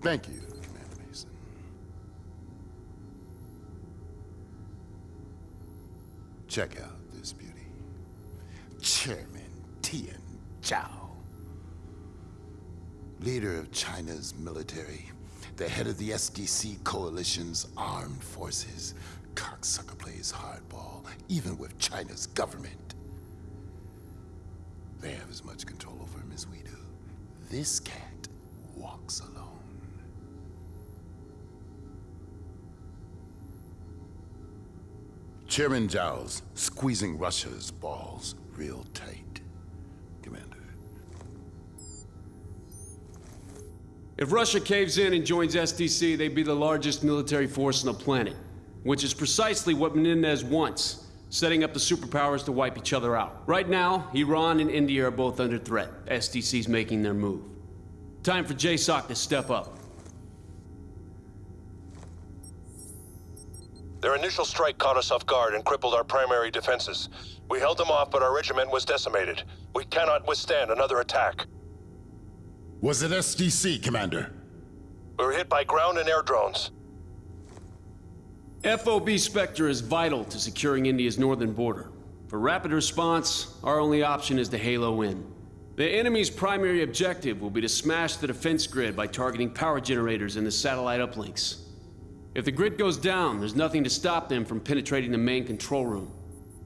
Thank you, Commander Mason. Check out this beauty. Chairman Tian Zhao. Leader of China's military. The head of the SDC Coalition's armed forces. Cocksucker plays hardball, even with China's government. They have as much control over him as we do. This cat walks alone. Chairman Zhao's squeezing Russia's balls real tight, Commander. If Russia caves in and joins SDC, they'd be the largest military force on the planet, which is precisely what Menendez wants, setting up the superpowers to wipe each other out. Right now, Iran and India are both under threat. SDC's making their move. Time for JSOC to step up. Their initial strike caught us off guard and crippled our primary defenses. We held them off, but our regiment was decimated. We cannot withstand another attack. Was it SDC, Commander? We were hit by ground and air drones. FOB Spectre is vital to securing India's northern border. For rapid response, our only option is to halo in. The enemy's primary objective will be to smash the defense grid by targeting power generators and the satellite uplinks. If the grid goes down, there's nothing to stop them from penetrating the main control room.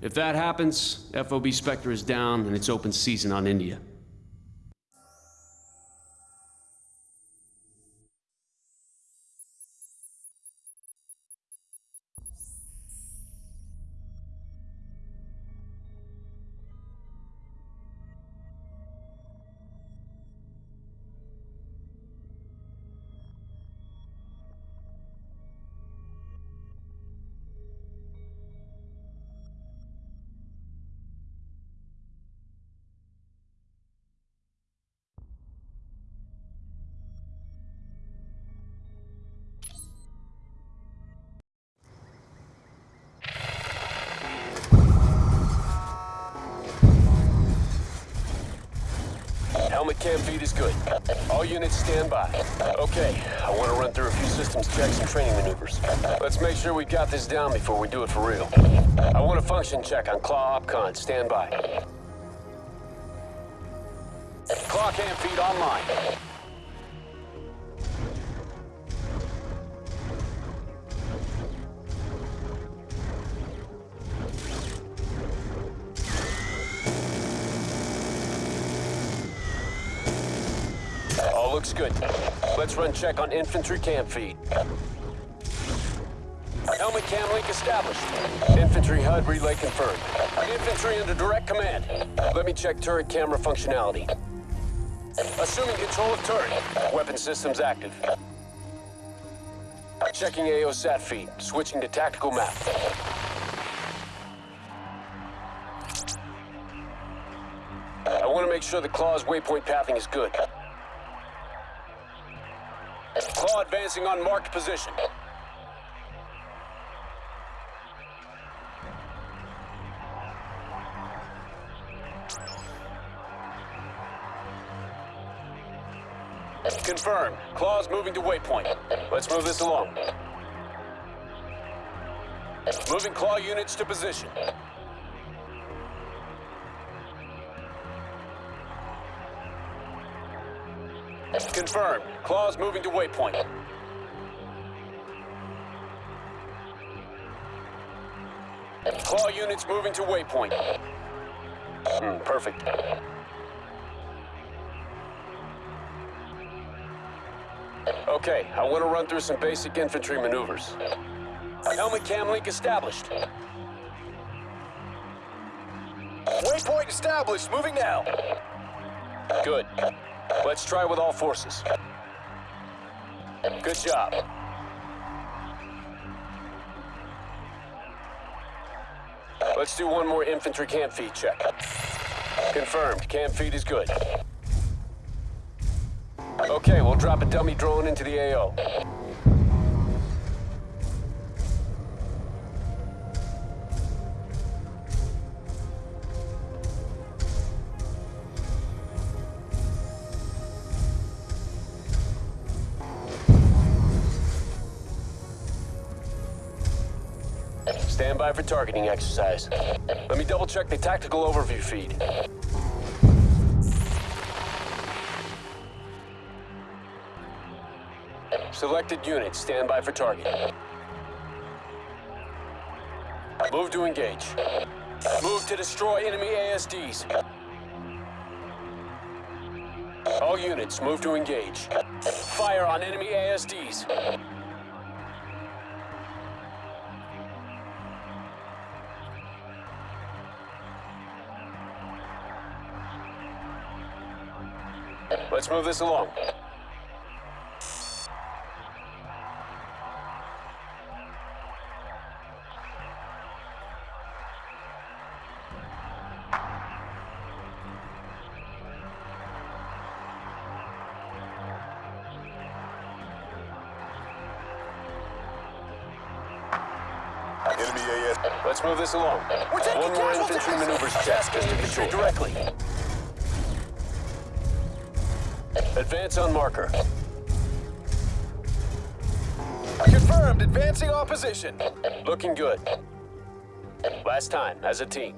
If that happens, FOB Spectre is down and it's open season on India. Helmet cam feed is good. All units stand by. Okay, I want to run through a few systems checks and training maneuvers. Let's make sure we got this down before we do it for real. I want a function check on Claw Opcon. Stand by. Claw cam feed online. Looks good. Let's run check on infantry cam feed. Helmet cam link established. Infantry HUD relay confirmed. Infantry under direct command. Let me check turret camera functionality. Assuming control of turret. Weapon systems active. Checking AO sat feed. Switching to tactical map. I want to make sure the Claw's waypoint pathing is good. Claw advancing on marked position. Confirmed. Claw's moving to waypoint. Let's move this along. Moving Claw units to position. Confirmed. Claw's moving to waypoint. Claw units moving to waypoint. Hmm, perfect. Okay, I want to run through some basic infantry maneuvers. Helmet cam link established. Waypoint established. Moving now. Good. Let's try with all forces. Good job. Let's do one more infantry cam feed check. Confirmed. Cam feed is good. Okay, we'll drop a dummy drone into the AO. For targeting exercise. Let me double check the tactical overview feed. Selected units, stand by for target. Move to engage. Move to destroy enemy ASDs. All units, move to engage. Fire on enemy ASDs. Let's move this along. Let's move this along. One more infantry maneuvers check just to be sure. directly. Advance on marker. Confirmed. Advancing opposition. Looking good. Last time, as a team.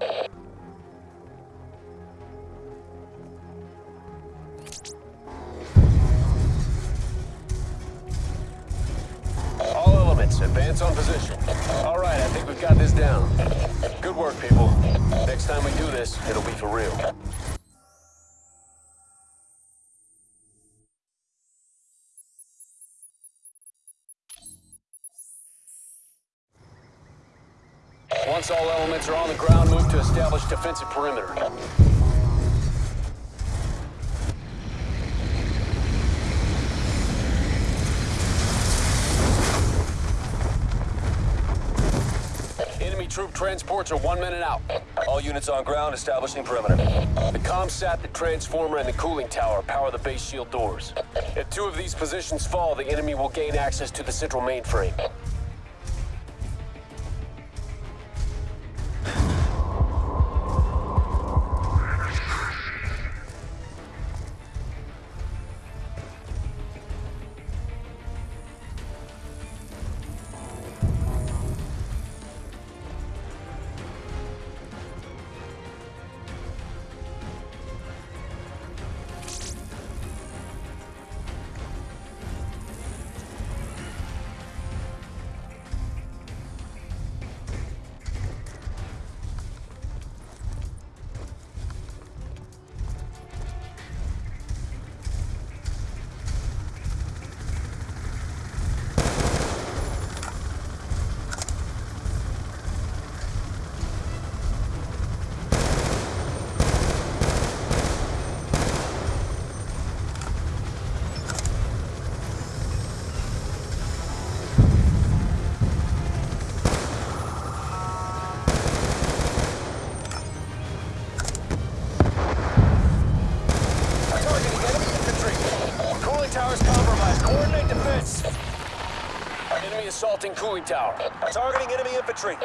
All elements, advance on position. All right, I think we've got this down. Good work, people. Next time we do this, it'll be for real. All elements are on the ground, move to establish defensive perimeter. Enemy troop transports are one minute out. All units on ground establishing perimeter. The ComSat, the transformer, and the cooling tower power the base shield doors. If two of these positions fall, the enemy will gain access to the central mainframe. Enemy cooling tower. Targeting enemy infantry.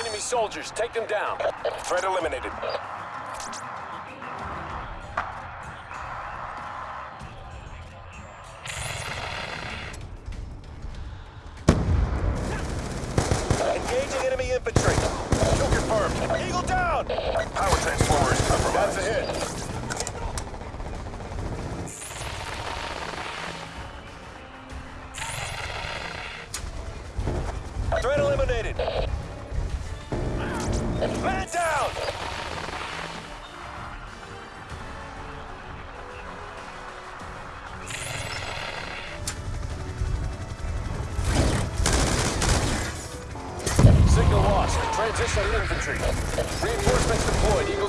Enemy soldiers, take them down. Threat eliminated. Engaging enemy infantry. Kill confirmed. Eagle down. Power transformer is compromised. That's a hit.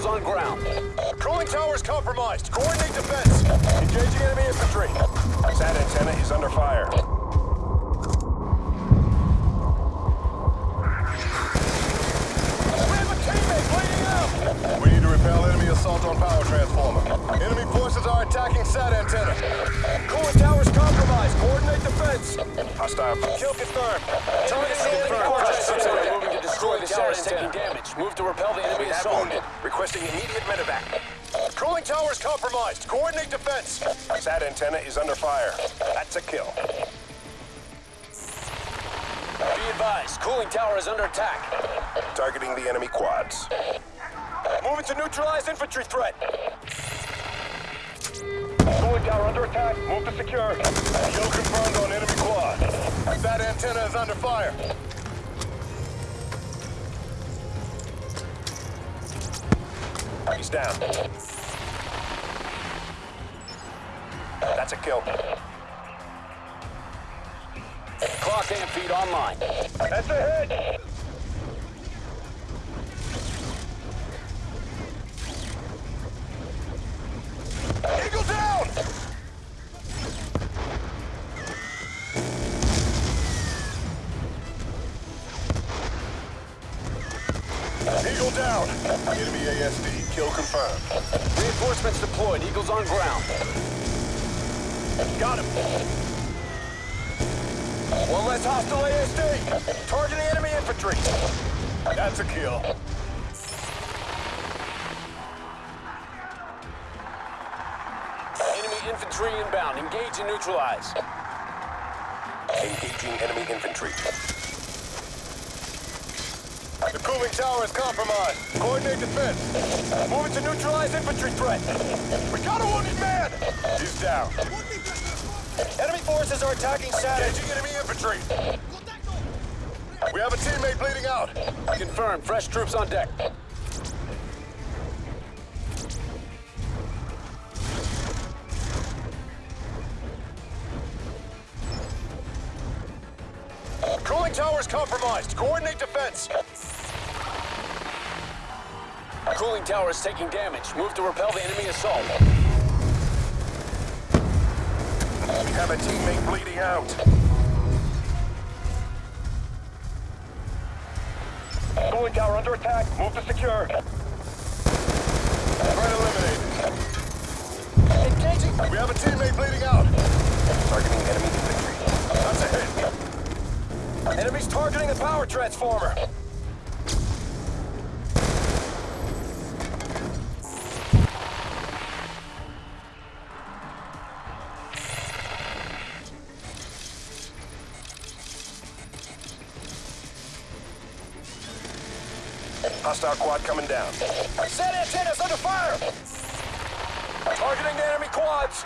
On ground. Cooling towers compromised. Coordinate defense. Engaging enemy infantry. SAT antenna is under fire. We have a teammate bleeding out. We need to repel enemy assault on power transformer. Enemy forces are attacking SAT antenna. Cooling towers compromised. Coordinate defense. Hostile. Kill confirmed. Target Confirmed. Destroy the is taking damage. Move to repel the enemy assault. wounded. Requesting immediate medevac. Cooling towers compromised. Coordinate defense. SAT antenna is under fire. That's a kill. Be advised, cooling tower is under attack. Targeting the enemy quads. Moving to neutralize infantry threat. Cooling tower under attack. Move to secure. Kill confirmed on enemy quad. That antenna is under fire. He's down. That's a kill. Claw cam feed online. That's a hit! Kill confirmed. Reinforcements deployed. Eagles on ground. Got him! One less hostile ASD! Targeting enemy infantry! That's a kill. Enemy infantry inbound. Engage and neutralize. Engaging enemy infantry. Cooling tower is compromised. Coordinate defense. Moving to neutralize infantry threat. We got a wounded man! He's down. Enemy forces are attacking Saturn. Engaging enemy infantry. We have a teammate bleeding out. Confirmed. Fresh troops on deck. Cooling tower is compromised. Coordinate defense. Cooling tower is taking damage. Move to repel the enemy assault. We have a teammate bleeding out. Cooling tower under attack. Move to secure. Threat eliminated. Engaging. We have a teammate bleeding out. Targeting enemy infantry. That's a hit. Enemies targeting the power transformer. Hostile quad coming down. Sat antennas under fire! Targeting the enemy quads!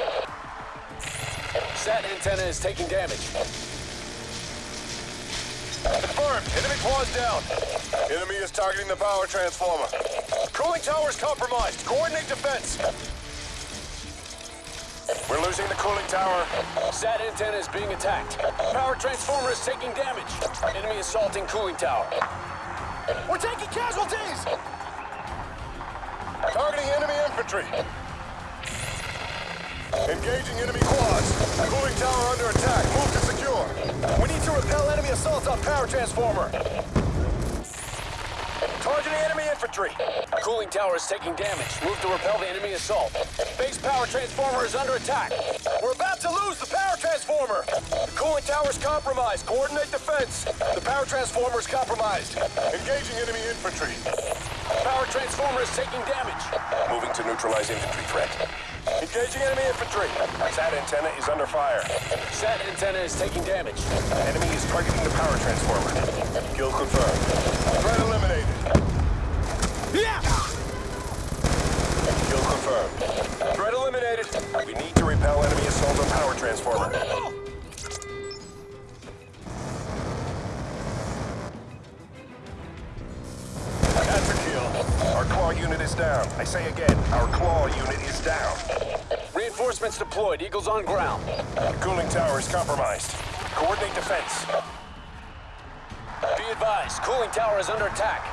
Sat antenna is taking damage. Confirmed. Enemy quads down. Enemy is targeting the power transformer. Cooling tower is compromised. Coordinate defense. We're losing the cooling tower. Sat antenna is being attacked. Power transformer is taking damage. Enemy assaulting cooling tower. We're taking casualties! Targeting enemy infantry. Engaging enemy quads. Cooling tower under attack. Move to secure. We need to repel enemy assaults on power transformer. Targeting enemy infantry. Cooling tower is taking damage. Move to repel the enemy assault. Base power transformer is under attack. We're about to lose the power transformer. The cooling tower is compromised. Coordinate defense. The power transformer is compromised. Engaging enemy infantry. Power transformer is taking damage. Moving to neutralize infantry threat. Engaging enemy infantry. Sat antenna is under fire. Sat antenna is taking damage. Enemy is targeting the power transformer. Kill confirmed. Threat eliminated. Yeah! Kill confirmed. Threat eliminated. We need enemy assault on power transformer. That's a kill. Our claw unit is down. I say again, our claw unit is down. Reinforcements deployed. Eagles on ground. The cooling tower is compromised. Coordinate defense. Be advised, cooling tower is under attack.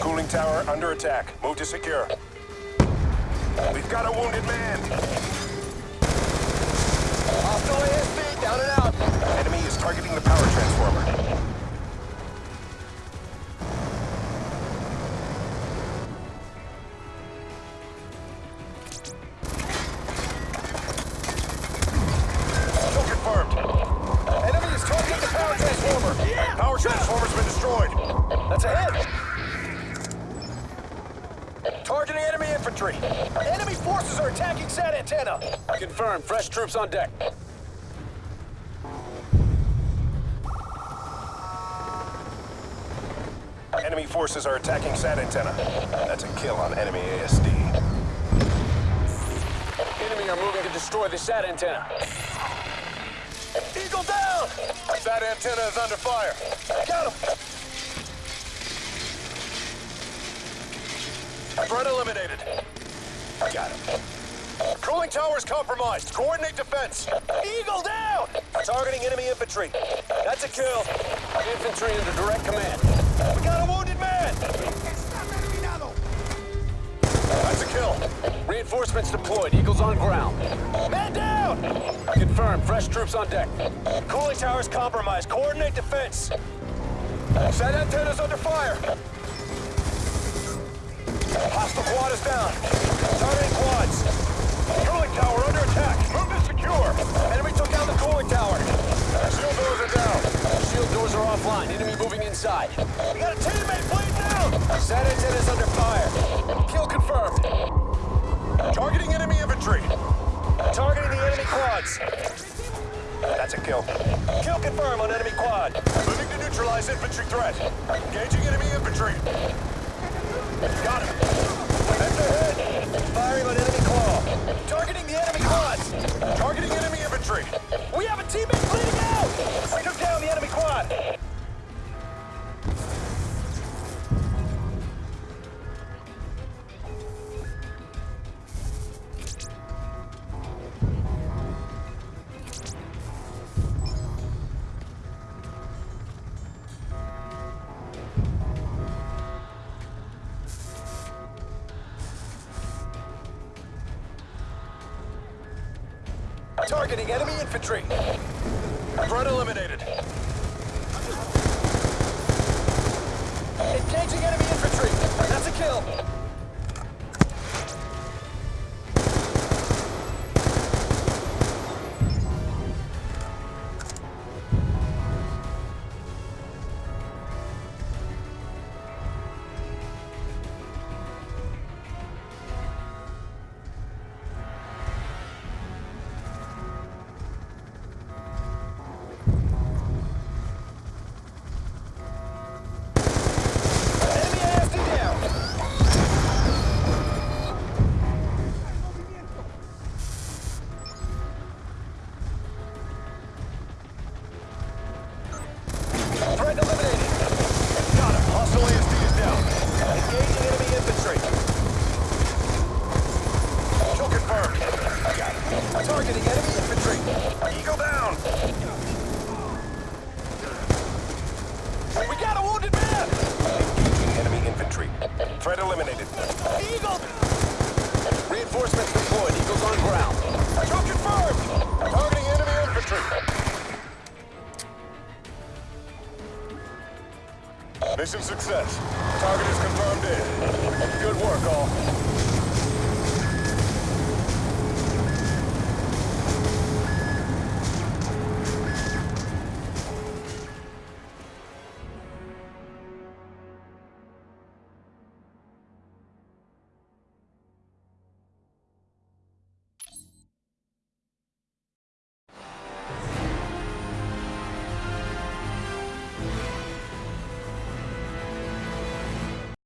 Cooling tower under attack. Move to secure. We've got a wounded man. Hostile ASD down and out. Enemy is targeting the power transformer. Kill confirmed. Enemy is targeting the power transformer. Power transformer's been destroyed. That's a hit. Targeting enemy infantry. We're attacking SAT antenna. Confirm. Fresh troops on deck. Enemy forces are attacking SAT antenna. That's a kill on enemy ASD. Enemy are moving to destroy the SAT antenna. Eagle down! SAT antenna is under fire. Got him! Threat eliminated. Got him. Cooling tower's compromised. Coordinate defense. Eagle down! Targeting enemy infantry. That's a kill. Infantry under direct command. We got a wounded man! That's a kill. Reinforcements deployed. Eagles on ground. Man down! Confirmed. Fresh troops on deck. Cooling tower's compromised. Coordinate defense. Sat antennas under fire. Hostile quad is down. Targeting quads. Tower under attack. Move to secure. Enemy took down the cooling tower. Shield doors are down. Shield doors are offline. Enemy moving inside. We got a teammate bleeding down. Set is under fire. Kill confirmed. Targeting enemy infantry. Targeting the enemy quads. That's a kill. Kill confirmed on enemy quad. Moving to neutralize infantry threat. Engaging enemy infantry. Got him. Head ahead. Firing on enemy. Targeting the enemy quads. Targeting enemy infantry. Infantry. Mission success. Target is confirmed in. Good work, all.